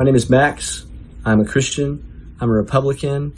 My name is Max. I'm a Christian. I'm a Republican.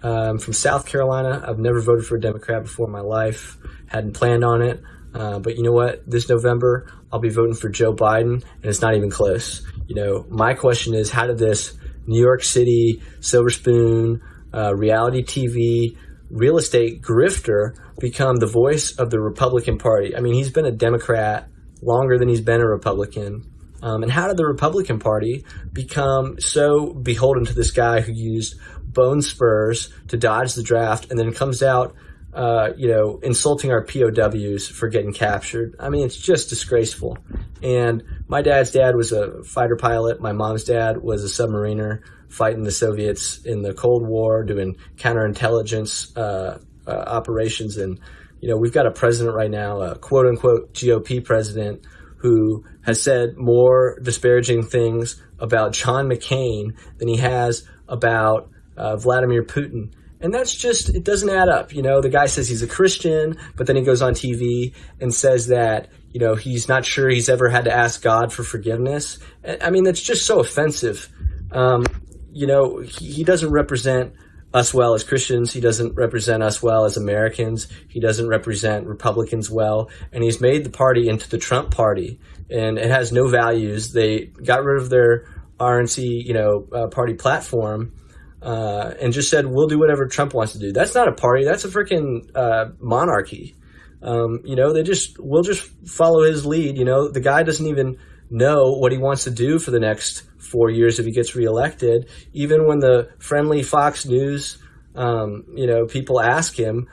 I'm from South Carolina. I've never voted for a Democrat before in my life. Hadn't planned on it. Uh, but you know what? This November, I'll be voting for Joe Biden, and it's not even close. You know, my question is, how did this New York City, Silver Spoon, uh, reality TV, real estate grifter become the voice of the Republican Party? I mean, he's been a Democrat longer than he's been a Republican. Um, and how did the Republican Party become so beholden to this guy who used bone spurs to dodge the draft and then comes out, uh, you know, insulting our POWs for getting captured? I mean, it's just disgraceful. And my dad's dad was a fighter pilot. My mom's dad was a submariner fighting the Soviets in the Cold War, doing counterintelligence uh, uh, operations. And, you know, we've got a president right now, a quote unquote GOP president who has said more disparaging things about John McCain than he has about uh, Vladimir Putin. And that's just, it doesn't add up. You know, the guy says he's a Christian, but then he goes on TV and says that, you know, he's not sure he's ever had to ask God for forgiveness. I mean, that's just so offensive. Um, you know, he, he doesn't represent us well as Christians. He doesn't represent us well as Americans. He doesn't represent Republicans well. And he's made the party into the Trump party. And it has no values. They got rid of their RNC, you know, uh, party platform. Uh, and just said, we'll do whatever Trump wants to do. That's not a party. That's a freaking uh, monarchy. Um, you know, they just, we'll just follow his lead. You know, the guy doesn't even know what he wants to do for the next four years if he gets reelected. Even when the friendly Fox News, um, you know, people ask him,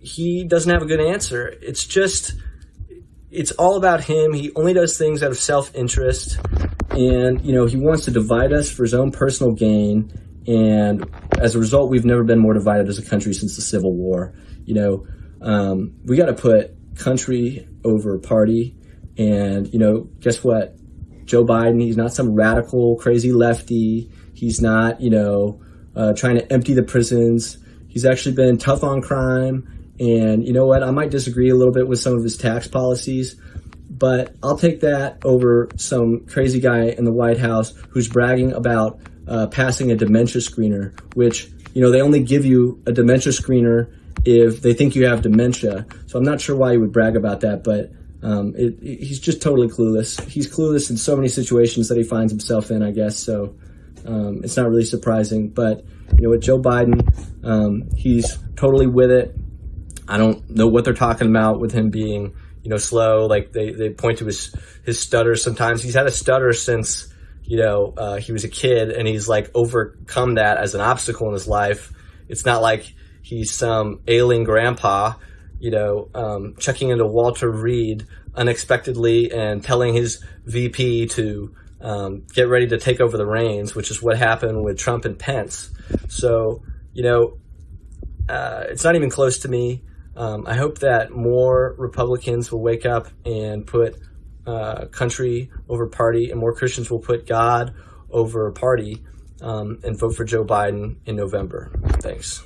he doesn't have a good answer. It's just, it's all about him. He only does things out of self-interest, and you know, he wants to divide us for his own personal gain. And as a result, we've never been more divided as a country since the Civil War. You know, um, we got to put country over party. And you know, guess what? Joe Biden, he's not some radical, crazy lefty. He's not, you know, uh, trying to empty the prisons. He's actually been tough on crime. And you know what? I might disagree a little bit with some of his tax policies, but I'll take that over some crazy guy in the White House who's bragging about uh, passing a dementia screener, which, you know, they only give you a dementia screener if they think you have dementia. So I'm not sure why he would brag about that, but um, it, it, he's just totally clueless. He's clueless in so many situations that he finds himself in, I guess. So um, it's not really surprising. But you know, with Joe Biden, um, he's totally with it. I don't know what they're talking about with him being, you know, slow. Like they, they point to his his stutter sometimes. He's had a stutter since you know uh, he was a kid, and he's like overcome that as an obstacle in his life. It's not like he's some ailing grandpa you know, um, checking into Walter Reed unexpectedly and telling his VP to um, get ready to take over the reins, which is what happened with Trump and Pence. So, you know, uh, it's not even close to me. Um, I hope that more Republicans will wake up and put uh, country over party, and more Christians will put God over party um, and vote for Joe Biden in November. Thanks.